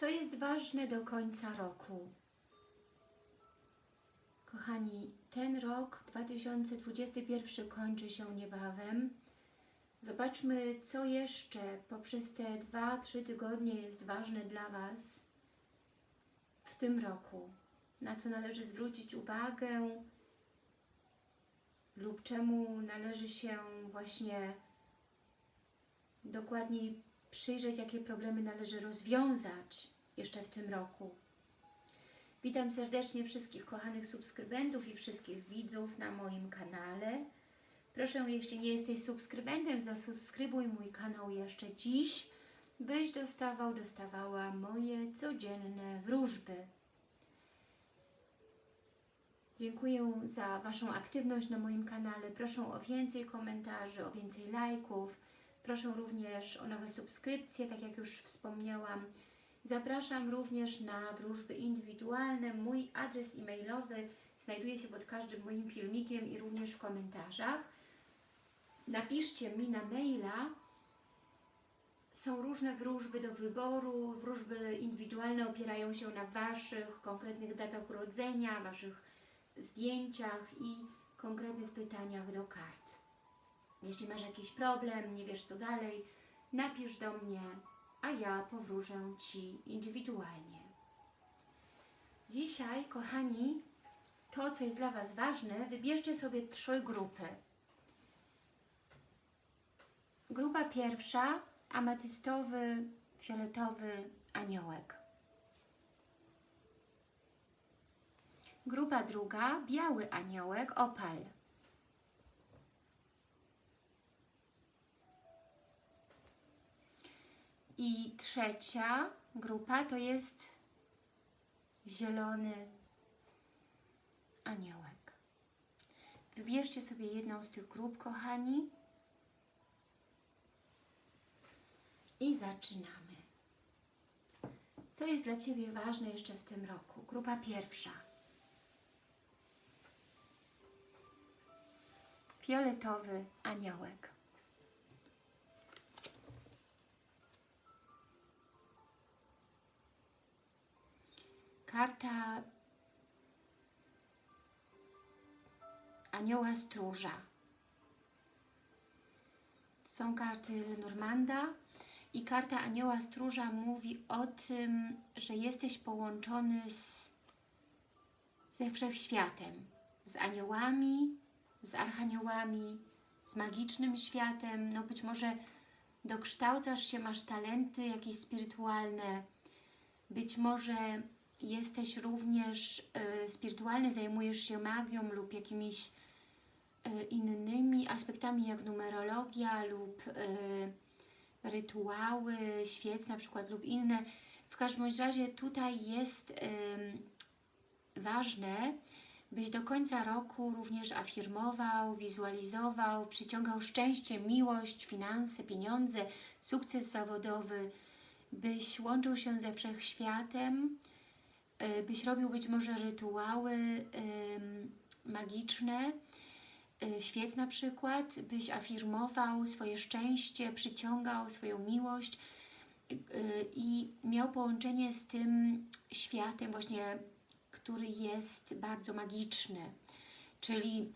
Co jest ważne do końca roku? Kochani, ten rok 2021 kończy się niebawem. Zobaczmy, co jeszcze poprzez te 2-3 tygodnie jest ważne dla Was w tym roku. Na co należy zwrócić uwagę lub czemu należy się właśnie dokładniej przyjrzeć, jakie problemy należy rozwiązać jeszcze w tym roku. Witam serdecznie wszystkich kochanych subskrybentów i wszystkich widzów na moim kanale. Proszę, jeśli nie jesteś subskrybentem, zasubskrybuj mój kanał jeszcze dziś, byś dostawał, dostawała moje codzienne wróżby. Dziękuję za Waszą aktywność na moim kanale. Proszę o więcej komentarzy, o więcej lajków. Proszę również o nowe subskrypcje, tak jak już wspomniałam. Zapraszam również na wróżby indywidualne. Mój adres e-mailowy znajduje się pod każdym moim filmikiem i również w komentarzach. Napiszcie mi na maila. Są różne wróżby do wyboru. Wróżby indywidualne opierają się na Waszych konkretnych datach urodzenia, Waszych zdjęciach i konkretnych pytaniach do kart. Jeśli masz jakiś problem, nie wiesz co dalej, napisz do mnie, a ja powróżę Ci indywidualnie. Dzisiaj, kochani, to, co jest dla Was ważne, wybierzcie sobie trzy grupy. Grupa pierwsza, ametystowy, fioletowy aniołek. Grupa druga, biały aniołek, opal. I trzecia grupa to jest zielony aniołek. Wybierzcie sobie jedną z tych grup, kochani. I zaczynamy. Co jest dla Ciebie ważne jeszcze w tym roku? Grupa pierwsza. Fioletowy aniołek. Karta anioła stróża. Są karty Lenormanda i karta anioła stróża mówi o tym, że jesteś połączony z, ze wszechświatem, z aniołami, z archaniołami, z magicznym światem. No być może dokształcasz się, masz talenty jakieś spirytualne, być może jesteś również y, spirytualny, zajmujesz się magią lub jakimiś y, innymi aspektami jak numerologia lub y, rytuały, świec na przykład lub inne. W każdym razie tutaj jest ważne, byś do końca roku również afirmował, wizualizował, przyciągał szczęście, miłość, finanse, pieniądze, sukces zawodowy, byś łączył się ze wszechświatem, y, byś robił być może rytuały magiczne, y, świec na przykład, byś afirmował swoje szczęście, przyciągał swoją miłość y, i miał połączenie z tym światem właśnie który jest bardzo magiczny. Czyli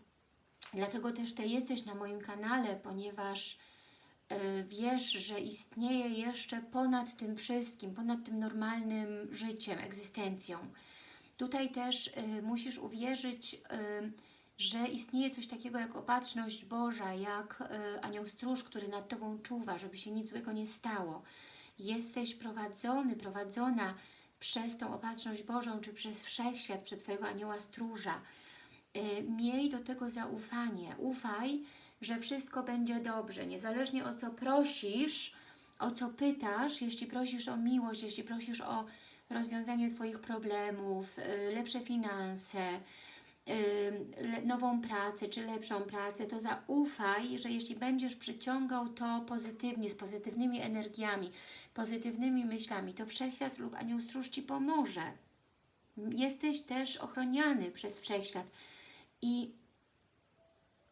dlatego też Ty jesteś na moim kanale, ponieważ wiesz, że istnieje jeszcze ponad tym wszystkim, ponad tym normalnym życiem, egzystencją. Tutaj też y, musisz uwierzyć, y, że istnieje coś takiego jak opatrzność Boża, jak anioł stróż, który nad Tobą czuwa, żeby się nic złego nie stało. Jesteś prowadzony, prowadzona przez tą opatrzność Bożą, czy przez Wszechświat, przez Twojego anioła stróża. Miej do tego zaufanie. Ufaj, że wszystko będzie dobrze. Niezależnie o co prosisz, o co pytasz, jeśli prosisz o miłość, jeśli prosisz o rozwiązanie Twoich problemów, y, lepsze finanse, y, nową pracę, czy lepszą pracę, to zaufaj, że jeśli będziesz przyciągał to pozytywnie, z pozytywnymi energiami, pozytywnymi myślami, to Wszechświat lub Anioł Stróż Ci pomoże. Jesteś też ochroniany przez Wszechświat i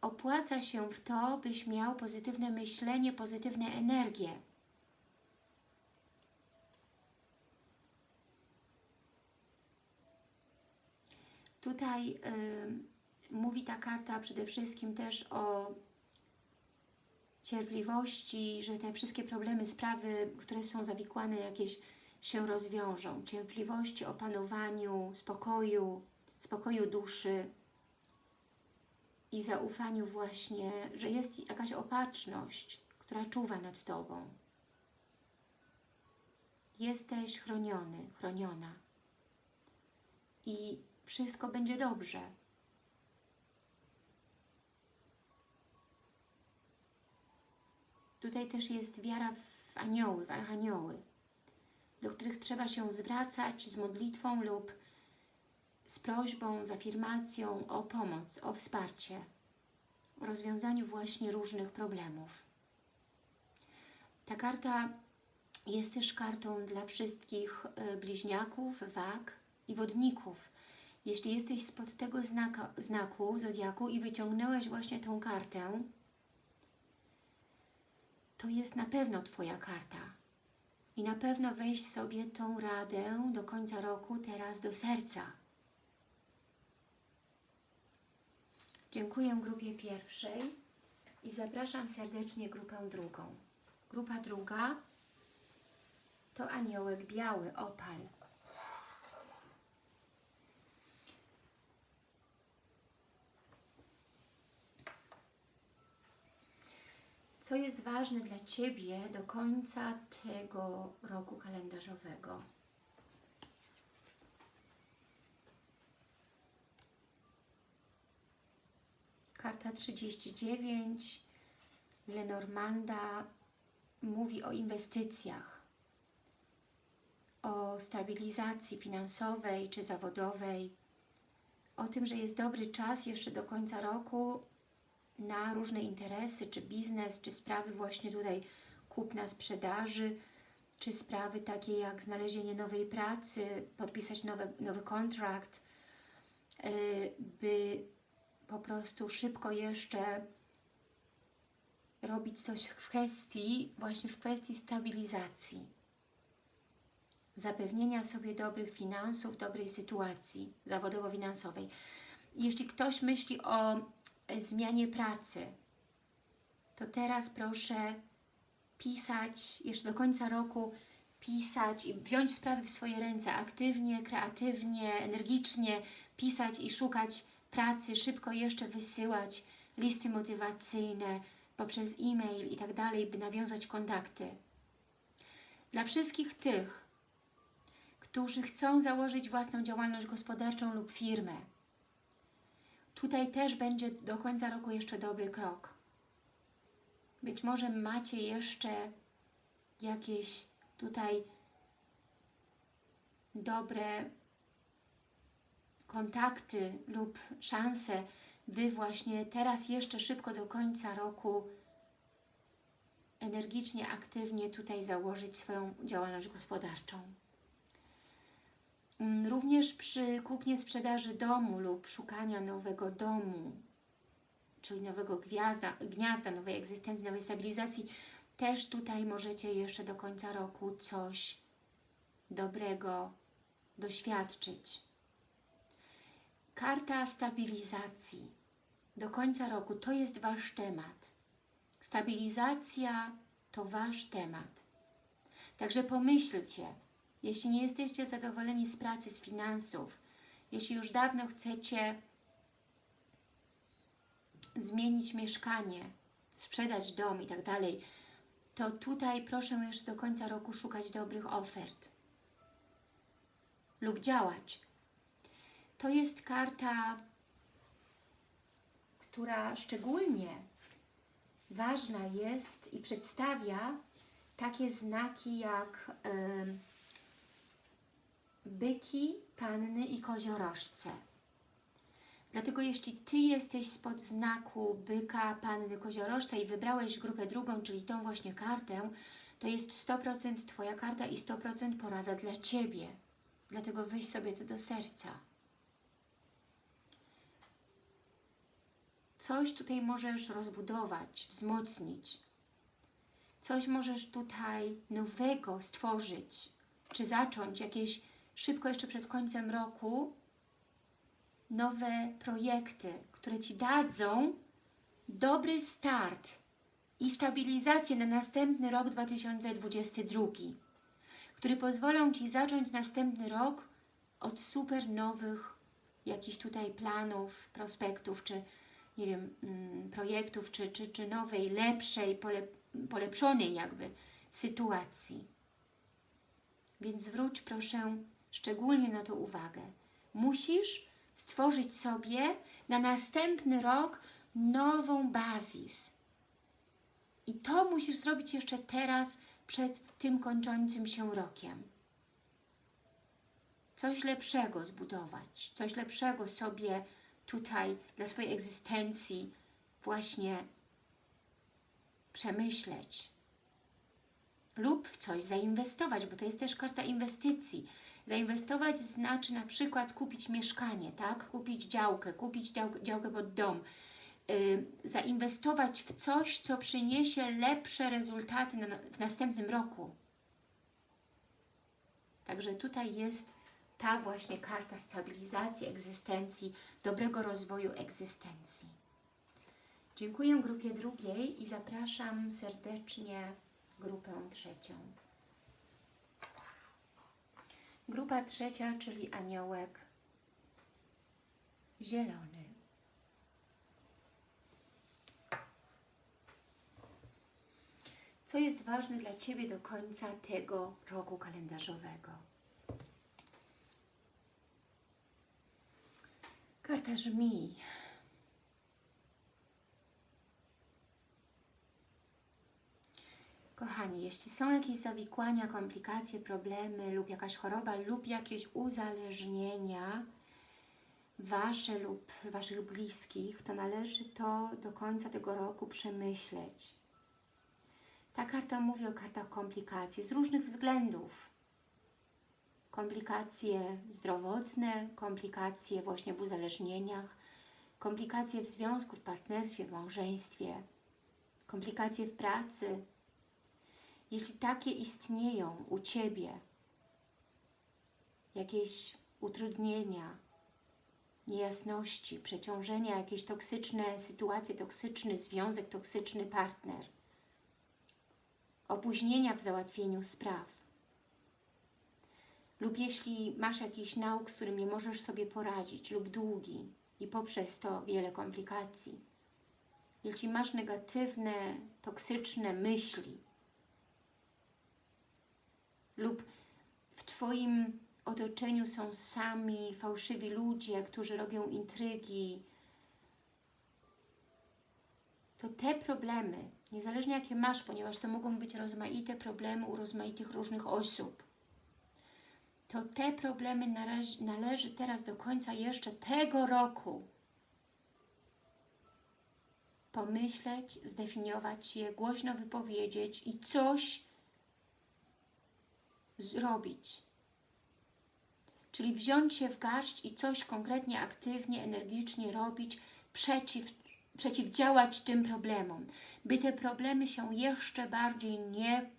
opłaca się w to, byś miał pozytywne myślenie, pozytywne energie. Tutaj y, mówi ta karta przede wszystkim też o cierpliwości, że te wszystkie problemy, sprawy, które są zawikłane jakieś się rozwiążą. Cierpliwości, opanowaniu, spokoju, spokoju duszy, i zaufaniu właśnie, że jest jakaś opatrzność, która czuwa nad Tobą. Jesteś chroniony, chroniona. I wszystko będzie dobrze. Tutaj też jest wiara w anioły, w archanioły, do których trzeba się zwracać z modlitwą lub z prośbą, z afirmacją o pomoc, o wsparcie, o rozwiązaniu właśnie różnych problemów. Ta karta jest też kartą dla wszystkich e, bliźniaków, wag i wodników. Jeśli jesteś spod tego znaka, znaku, zodiaku i wyciągnąłeś właśnie tą kartę, to jest na pewno Twoja karta. I na pewno weź sobie tą radę do końca roku teraz do serca. Dziękuję grupie pierwszej i zapraszam serdecznie grupę drugą. Grupa druga to aniołek biały, opal. Co jest ważne dla Ciebie do końca tego roku kalendarzowego? Karta 39 Lenormanda mówi o inwestycjach, o stabilizacji finansowej czy zawodowej, o tym, że jest dobry czas jeszcze do końca roku na różne interesy, czy biznes, czy sprawy właśnie tutaj kupna sprzedaży, czy sprawy takie jak znalezienie nowej pracy, podpisać nowy, nowy kontrakt, y, by po prostu szybko jeszcze robić coś w kwestii, właśnie w kwestii stabilizacji, zapewnienia sobie dobrych finansów, dobrej sytuacji zawodowo-finansowej. Jeśli ktoś myśli o zmianie pracy, to teraz proszę pisać, jeszcze do końca roku pisać i wziąć sprawy w swoje ręce, aktywnie, kreatywnie, energicznie pisać i szukać pracy, szybko jeszcze wysyłać listy motywacyjne, poprzez e-mail i tak dalej, by nawiązać kontakty. Dla wszystkich tych, którzy chcą założyć własną działalność gospodarczą lub firmę, tutaj też będzie do końca roku jeszcze dobry krok. Być może macie jeszcze jakieś tutaj dobre kontakty lub szanse by właśnie teraz jeszcze szybko do końca roku energicznie, aktywnie tutaj założyć swoją działalność gospodarczą. Mm, również przy kupnie sprzedaży domu lub szukania nowego domu, czyli nowego gwiazda, gniazda, nowej egzystencji, nowej stabilizacji, też tutaj możecie jeszcze do końca roku coś dobrego doświadczyć. Karta stabilizacji. Do końca roku to jest Wasz temat. Stabilizacja to Wasz temat. Także pomyślcie, jeśli nie jesteście zadowoleni z pracy, z finansów, jeśli już dawno chcecie zmienić mieszkanie, sprzedać dom i tak dalej, to tutaj proszę jeszcze do końca roku szukać dobrych ofert lub działać. To jest karta, która szczególnie ważna jest i przedstawia takie znaki jak y, byki, panny i koziorożce. Dlatego jeśli Ty jesteś spod znaku byka, panny, koziorożca i wybrałeś grupę drugą, czyli tą właśnie kartę, to jest 100% Twoja karta i 100% porada dla Ciebie. Dlatego weź sobie to do serca. Coś tutaj możesz rozbudować, wzmocnić. Coś możesz tutaj nowego stworzyć, czy zacząć jakieś szybko jeszcze przed końcem roku, nowe projekty, które Ci dadzą dobry start i stabilizację na następny rok 2022, który pozwolą Ci zacząć następny rok od super nowych jakichś tutaj planów, prospektów, czy nie wiem, mm, projektów, czy, czy, czy nowej, lepszej, pole, polepszonej jakby sytuacji. Więc zwróć proszę szczególnie na to uwagę. Musisz stworzyć sobie na następny rok nową bazis. I to musisz zrobić jeszcze teraz, przed tym kończącym się rokiem. Coś lepszego zbudować, coś lepszego sobie tutaj dla swojej egzystencji właśnie przemyśleć. Lub w coś zainwestować, bo to jest też karta inwestycji. Zainwestować znaczy na przykład kupić mieszkanie, tak? Kupić działkę, kupić działkę pod dom. Yy, zainwestować w coś, co przyniesie lepsze rezultaty na, w następnym roku. Także tutaj jest ta właśnie karta stabilizacji egzystencji, dobrego rozwoju egzystencji. Dziękuję grupie drugiej i zapraszam serdecznie grupę trzecią. Grupa trzecia, czyli aniołek zielony. Co jest ważne dla Ciebie do końca tego roku kalendarzowego? Karta żmij. Kochani, jeśli są jakieś zawikłania, komplikacje, problemy lub jakaś choroba lub jakieś uzależnienia Wasze lub Waszych bliskich, to należy to do końca tego roku przemyśleć. Ta karta mówi o kartach komplikacji z różnych względów. Komplikacje zdrowotne, komplikacje właśnie w uzależnieniach, komplikacje w związku, w partnerstwie, w małżeństwie, komplikacje w pracy, jeśli takie istnieją u Ciebie, jakieś utrudnienia, niejasności, przeciążenia, jakieś toksyczne sytuacje, toksyczny związek, toksyczny partner, opóźnienia w załatwieniu spraw, lub jeśli masz jakiś nauk, z którym nie możesz sobie poradzić, lub długi i poprzez to wiele komplikacji, jeśli masz negatywne, toksyczne myśli, lub w Twoim otoczeniu są sami fałszywi ludzie, którzy robią intrygi, to te problemy, niezależnie jakie masz, ponieważ to mogą być rozmaite problemy u rozmaitych różnych osób, to te problemy należy, należy teraz do końca jeszcze tego roku pomyśleć, zdefiniować je, głośno wypowiedzieć i coś zrobić. Czyli wziąć się w garść i coś konkretnie, aktywnie, energicznie robić przeciw, przeciwdziałać tym problemom, by te problemy się jeszcze bardziej nie,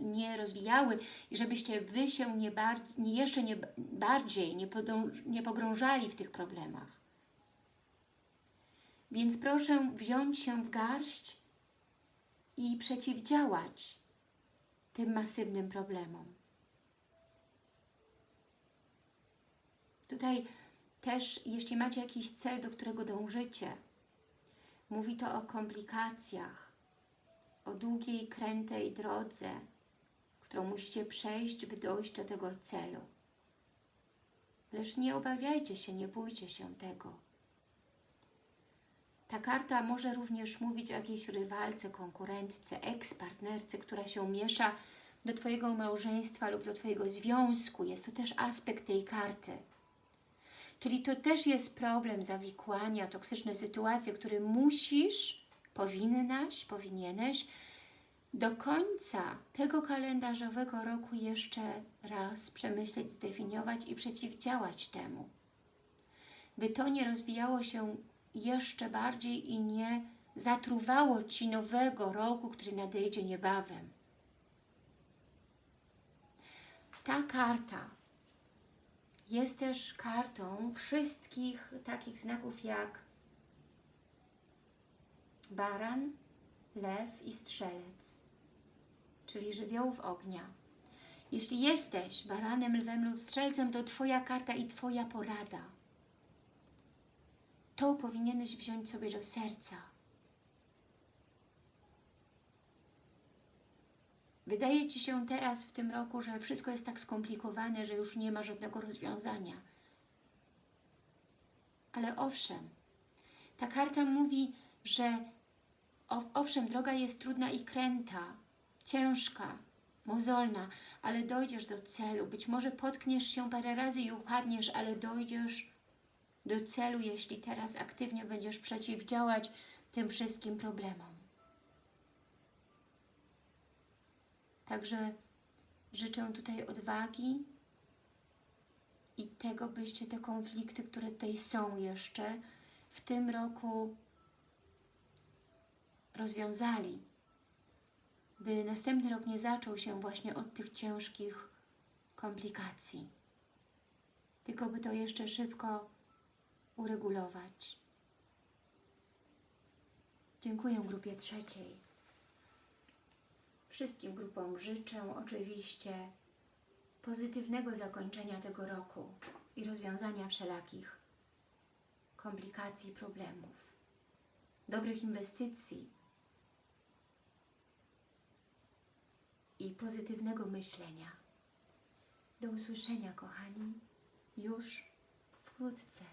nie rozwijały i żebyście Wy się nie nie, jeszcze nie bardziej nie, nie pogrążali w tych problemach. Więc proszę wziąć się w garść i przeciwdziałać tym masywnym problemom. Tutaj też, jeśli macie jakiś cel, do którego dążycie, mówi to o komplikacjach, o długiej, krętej drodze, którą musicie przejść, by dojść do tego celu. Lecz nie obawiajcie się, nie bójcie się tego. Ta karta może również mówić o jakiejś rywalce, konkurentce, eks-partnerce, która się miesza do Twojego małżeństwa lub do Twojego związku. Jest to też aspekt tej karty. Czyli to też jest problem zawikłania, toksyczne sytuacje, które musisz, powinnaś, powinieneś do końca tego kalendarzowego roku jeszcze raz przemyśleć, zdefiniować i przeciwdziałać temu. By to nie rozwijało się jeszcze bardziej i nie zatruwało Ci nowego roku, który nadejdzie niebawem. Ta karta jest też kartą wszystkich takich znaków jak baran, lew i strzelec, czyli żywiołów ognia. Jeśli jesteś baranem, lwem lub strzelcem, to Twoja karta i Twoja porada. To powinieneś wziąć sobie do serca. Wydaje Ci się teraz w tym roku, że wszystko jest tak skomplikowane, że już nie ma żadnego rozwiązania. Ale owszem, ta karta mówi, że ow- owszem, droga jest trudna i kręta, ciężka, mozolna, ale dojdziesz do celu. Być może potkniesz się parę razy i upadniesz, ale dojdziesz do celu, jeśli teraz aktywnie będziesz przeciwdziałać tym wszystkim problemom. Także życzę tutaj odwagi i tego, byście te konflikty, które tutaj są jeszcze, w tym roku rozwiązali, by następny rok nie zaczął się właśnie od tych ciężkich komplikacji, tylko by to jeszcze szybko uregulować. Dziękuję grupie trzeciej. Wszystkim grupom życzę oczywiście pozytywnego zakończenia tego roku i rozwiązania wszelakich komplikacji, problemów, dobrych inwestycji i pozytywnego myślenia. Do usłyszenia, kochani, już wkrótce.